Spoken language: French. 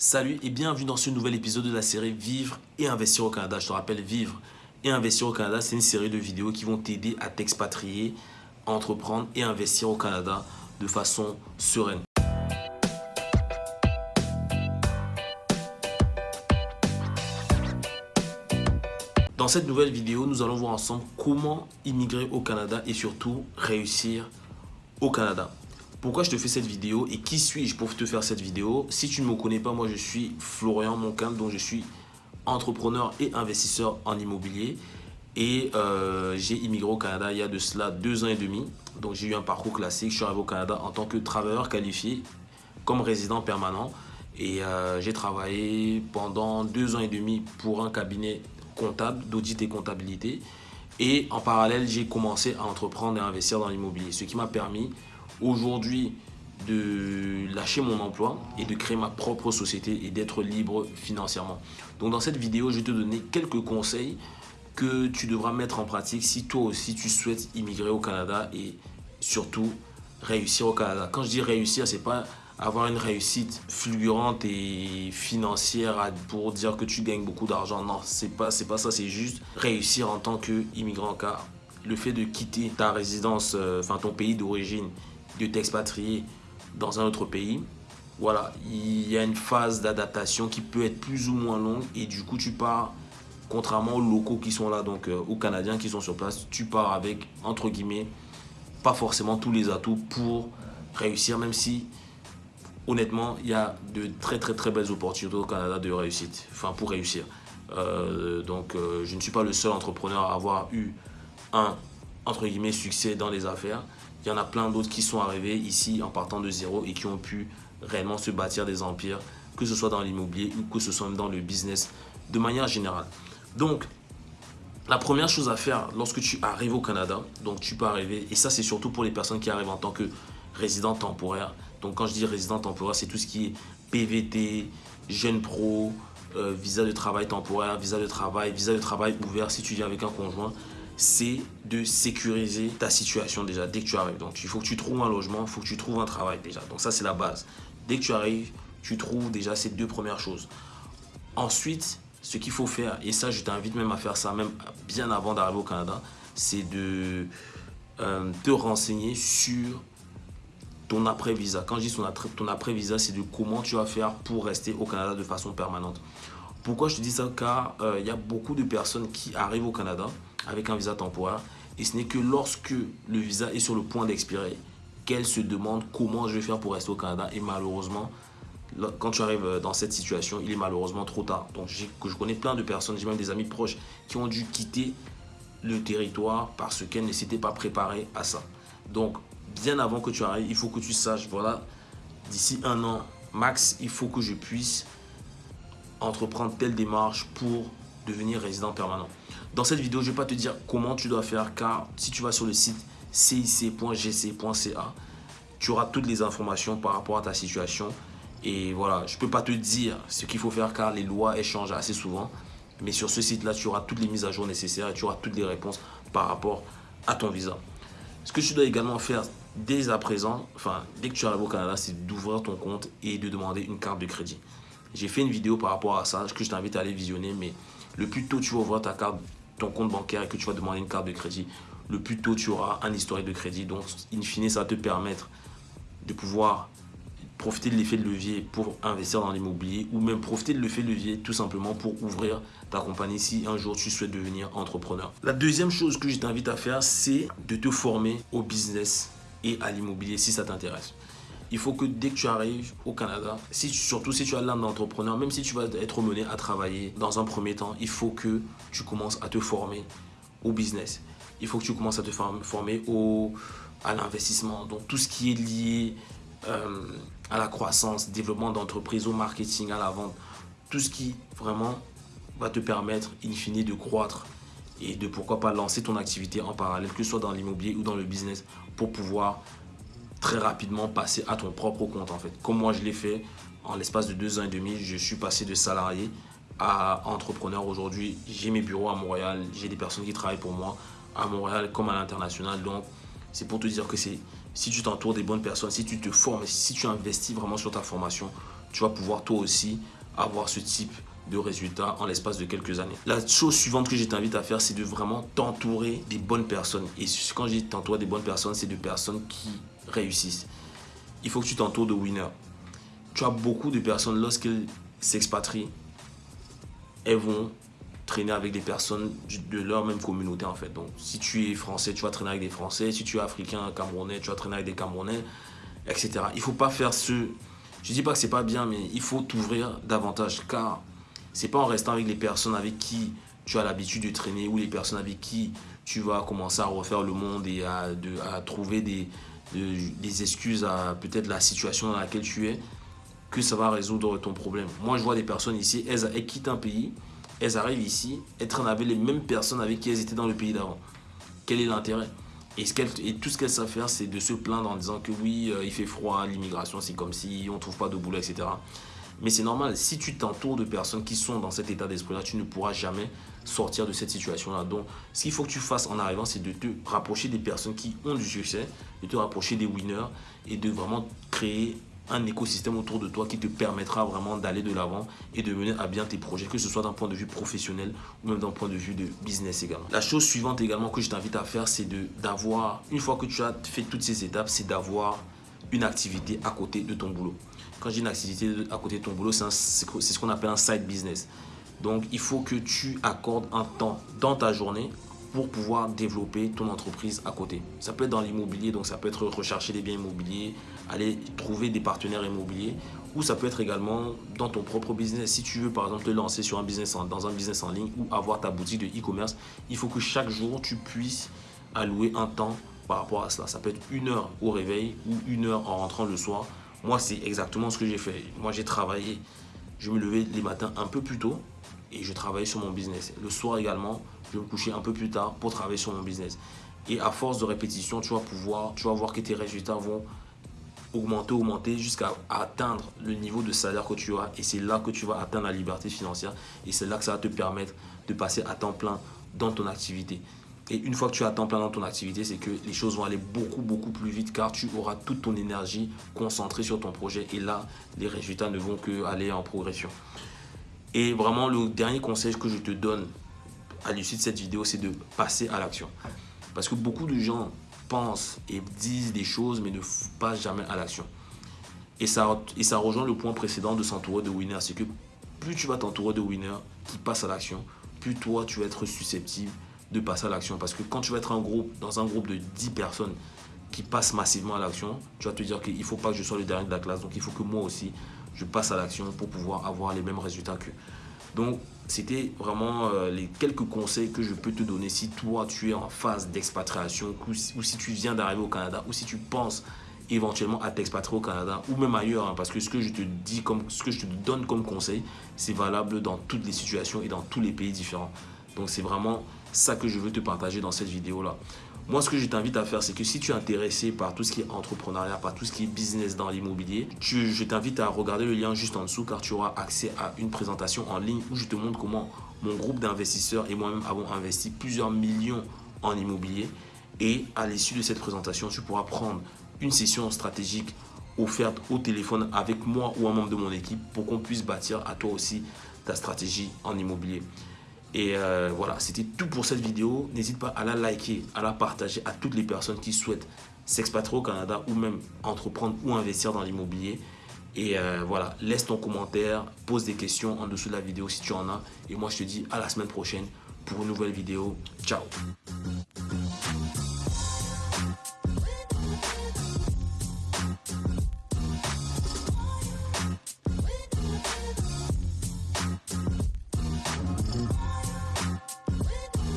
Salut et bienvenue dans ce nouvel épisode de la série Vivre et investir au Canada. Je te rappelle, Vivre et investir au Canada, c'est une série de vidéos qui vont t'aider à t'expatrier, entreprendre et investir au Canada de façon sereine. Dans cette nouvelle vidéo, nous allons voir ensemble comment immigrer au Canada et surtout réussir au Canada. Pourquoi je te fais cette vidéo et qui suis-je pour te faire cette vidéo? Si tu ne me connais pas, moi je suis Florian Moncamp, dont je suis entrepreneur et investisseur en immobilier. Et euh, j'ai immigré au Canada il y a de cela deux ans et demi. Donc j'ai eu un parcours classique. Je suis arrivé au Canada en tant que travailleur qualifié comme résident permanent. Et euh, j'ai travaillé pendant deux ans et demi pour un cabinet comptable, d'audit et comptabilité. Et en parallèle, j'ai commencé à entreprendre et investir dans l'immobilier. Ce qui m'a permis aujourd'hui de lâcher mon emploi et de créer ma propre société et d'être libre financièrement. Donc dans cette vidéo, je vais te donner quelques conseils que tu devras mettre en pratique si toi aussi tu souhaites immigrer au Canada et surtout réussir au Canada. Quand je dis réussir, c'est pas avoir une réussite fulgurante et financière pour dire que tu gagnes beaucoup d'argent. Non, c'est pas, pas ça, c'est juste réussir en tant qu'immigrant car le fait de quitter ta résidence, euh, enfin ton pays d'origine de t'expatrier dans un autre pays, voilà, il y a une phase d'adaptation qui peut être plus ou moins longue et du coup tu pars, contrairement aux locaux qui sont là, donc euh, aux Canadiens qui sont sur place, tu pars avec, entre guillemets, pas forcément tous les atouts pour réussir, même si honnêtement, il y a de très très très belles opportunités au Canada de réussite, enfin pour réussir. Euh, donc euh, je ne suis pas le seul entrepreneur à avoir eu un, entre guillemets, succès dans les affaires. Il y en a plein d'autres qui sont arrivés ici en partant de zéro et qui ont pu réellement se bâtir des empires, que ce soit dans l'immobilier ou que ce soit dans le business de manière générale. Donc, la première chose à faire lorsque tu arrives au Canada, donc tu peux arriver, et ça c'est surtout pour les personnes qui arrivent en tant que résident temporaire. Donc quand je dis résident temporaire, c'est tout ce qui est PVT, jeune pro, euh, visa de travail temporaire, visa de travail, visa de travail ouvert si tu viens avec un conjoint c'est de sécuriser ta situation déjà dès que tu arrives. Donc, il faut que tu trouves un logement, il faut que tu trouves un travail déjà. Donc, ça, c'est la base. Dès que tu arrives, tu trouves déjà ces deux premières choses. Ensuite, ce qu'il faut faire, et ça, je t'invite même à faire ça, même bien avant d'arriver au Canada, c'est de euh, te renseigner sur ton après-visa. Quand je dis ton après-visa, c'est de comment tu vas faire pour rester au Canada de façon permanente. Pourquoi je te dis ça? Car il euh, y a beaucoup de personnes qui arrivent au Canada avec un visa temporaire et ce n'est que lorsque le visa est sur le point d'expirer qu'elles se demandent comment je vais faire pour rester au Canada et malheureusement quand tu arrives euh, dans cette situation, il est malheureusement trop tard. Donc je connais plein de personnes, j'ai même des amis proches qui ont dû quitter le territoire parce qu'elles ne s'étaient pas préparées à ça. Donc bien avant que tu arrives, il faut que tu saches, voilà, d'ici un an max, il faut que je puisse entreprendre telle démarche pour devenir résident permanent. Dans cette vidéo, je ne vais pas te dire comment tu dois faire car si tu vas sur le site cic.gc.ca, tu auras toutes les informations par rapport à ta situation. Et voilà, je ne peux pas te dire ce qu'il faut faire car les lois échangent assez souvent. Mais sur ce site-là, tu auras toutes les mises à jour nécessaires et tu auras toutes les réponses par rapport à ton visa. Ce que tu dois également faire dès à présent, enfin dès que tu arrives au Canada, c'est d'ouvrir ton compte et de demander une carte de crédit. J'ai fait une vidéo par rapport à ça que je t'invite à aller visionner, mais le plus tôt tu vas ouvrir ta carte, ton compte bancaire et que tu vas demander une carte de crédit, le plus tôt tu auras un historique de crédit. Donc, in fine, ça va te permettre de pouvoir profiter de l'effet de levier pour investir dans l'immobilier ou même profiter de l'effet de levier tout simplement pour ouvrir ta compagnie si un jour tu souhaites devenir entrepreneur. La deuxième chose que je t'invite à faire, c'est de te former au business et à l'immobilier si ça t'intéresse il faut que dès que tu arrives au Canada, surtout si tu as l'âme d'entrepreneur, même si tu vas être mené à travailler dans un premier temps, il faut que tu commences à te former au business. Il faut que tu commences à te former au, à l'investissement. Donc tout ce qui est lié euh, à la croissance, développement d'entreprise, au marketing, à la vente, tout ce qui vraiment va te permettre in fine de croître et de pourquoi pas lancer ton activité en parallèle, que ce soit dans l'immobilier ou dans le business, pour pouvoir très rapidement passer à ton propre compte en fait. Comme moi je l'ai fait en l'espace de deux ans et demi, je suis passé de salarié à entrepreneur aujourd'hui. J'ai mes bureaux à Montréal, j'ai des personnes qui travaillent pour moi à Montréal comme à l'international. Donc c'est pour te dire que si tu t'entoures des bonnes personnes, si tu te formes, si tu investis vraiment sur ta formation, tu vas pouvoir toi aussi avoir ce type de résultats en l'espace de quelques années. La chose suivante que je t'invite à faire, c'est de vraiment t'entourer des bonnes personnes. Et quand je dis t'entourer des bonnes personnes, c'est de personnes qui réussissent. Il faut que tu t'entoures de winners. Tu as beaucoup de personnes, lorsqu'elles s'expatrient, elles vont traîner avec des personnes de leur même communauté en fait. Donc si tu es français, tu vas traîner avec des français. Si tu es africain, camerounais, tu vas traîner avec des camerounais, etc. Il faut pas faire ce... Je dis pas que c'est pas bien, mais il faut t'ouvrir davantage car c'est pas en restant avec les personnes avec qui tu as l'habitude de traîner ou les personnes avec qui tu vas commencer à refaire le monde et à, trouver des, des excuses à peut-être la situation dans laquelle tu es que ça va résoudre ton problème. Moi, je vois des personnes ici, elles, elles quittent un pays, elles arrivent ici, elles traînent avec les mêmes personnes avec qui elles étaient dans le pays d'avant. Quel est l'intérêt? Et, tout ce qu'elles savent faire, c'est de se plaindre en disant que oui, euh, il fait froid, l'immigration, c'est comme si on ne trouve pas de boulot, etc. Mais c'est normal, si tu t'entoures de personnes qui sont dans cet état d'esprit-là, tu ne pourras jamais sortir de cette situation-là. Donc, ce qu'il faut que tu fasses en arrivant, c'est de te rapprocher des personnes qui ont du succès, de te rapprocher des winners et de vraiment créer un écosystème autour de toi qui te permettra vraiment d'aller de l'avant et de mener à bien tes projets, que ce soit d'un point de vue professionnel ou même d'un point de vue de business également. La chose suivante également que je t'invite à faire, c'est d'avoir, une fois que tu as fait toutes ces étapes, c'est d'avoir une activité à côté de ton boulot. Quand dis une activité à côté de ton boulot, c'est ce qu'on appelle un side business. Donc, il faut que tu accordes un temps dans ta journée pour pouvoir développer ton entreprise à côté. Ça peut être dans l'immobilier, donc ça peut être rechercher des biens immobiliers, aller trouver des partenaires immobiliers, ou ça peut être également dans ton propre business. Si tu veux par exemple te lancer sur un business dans un business en ligne ou avoir ta boutique de e-commerce, il faut que chaque jour tu puisses allouer un temps par rapport à cela. Ça peut être une heure au réveil ou une heure en rentrant le soir. Moi, c'est exactement ce que j'ai fait. Moi, j'ai travaillé, je me levais les matins un peu plus tôt et je travaillais sur mon business. Le soir également, je me coucher un peu plus tard pour travailler sur mon business. Et à force de répétition, tu vas pouvoir, tu vas voir que tes résultats vont augmenter, augmenter jusqu'à atteindre le niveau de salaire que tu as. Et c'est là que tu vas atteindre la liberté financière. Et c'est là que ça va te permettre de passer à temps plein dans ton activité. Et une fois que tu as temps plein dans ton activité, c'est que les choses vont aller beaucoup, beaucoup plus vite car tu auras toute ton énergie concentrée sur ton projet. Et là, les résultats ne vont que aller en progression. Et vraiment, le dernier conseil que je te donne à l'issue de cette vidéo, c'est de passer à l'action. Parce que beaucoup de gens pensent et disent des choses, mais ne passent jamais à l'action. Et ça, et ça rejoint le point précédent de s'entourer de winners. C'est que plus tu vas t'entourer de winners qui passent à l'action, plus toi, tu vas être susceptible de passer à l'action. Parce que quand tu vas être un groupe, dans un groupe de 10 personnes qui passent massivement à l'action, tu vas te dire qu'il ne faut pas que je sois le dernier de la classe. Donc, il faut que moi aussi, je passe à l'action pour pouvoir avoir les mêmes résultats qu'eux. Donc, c'était vraiment euh, les quelques conseils que je peux te donner si toi, tu es en phase d'expatriation ou, si tu viens d'arriver au Canada ou si tu penses éventuellement à t'expatrier au Canada ou même ailleurs hein, parce que ce que je te dis comme ce que je te donne comme conseil c'est valable dans toutes les situations et dans tous les pays différents donc c'est vraiment ça que je veux te partager dans cette vidéo là moi, ce que je t'invite à faire, c'est que si tu es intéressé par tout ce qui est entrepreneuriat, par tout ce qui est business dans l'immobilier, je t'invite à regarder le lien juste en dessous car tu auras accès à une présentation en ligne où je te montre comment mon groupe d'investisseurs et moi-même avons investi plusieurs millions en immobilier. Et à l'issue de cette présentation, tu pourras prendre une session stratégique offerte au téléphone avec moi ou un membre de mon équipe pour qu'on puisse bâtir à toi aussi ta stratégie en immobilier. Et euh, voilà, c'était tout pour cette vidéo. N'hésite pas à la liker, à la partager à toutes les personnes qui souhaitent s'expatrier au Canada ou même entreprendre ou investir dans l'immobilier. Et euh, voilà, laisse ton commentaire, pose des questions en dessous de la vidéo si tu en as. Et moi, je te dis à la semaine prochaine pour une nouvelle vidéo. Ciao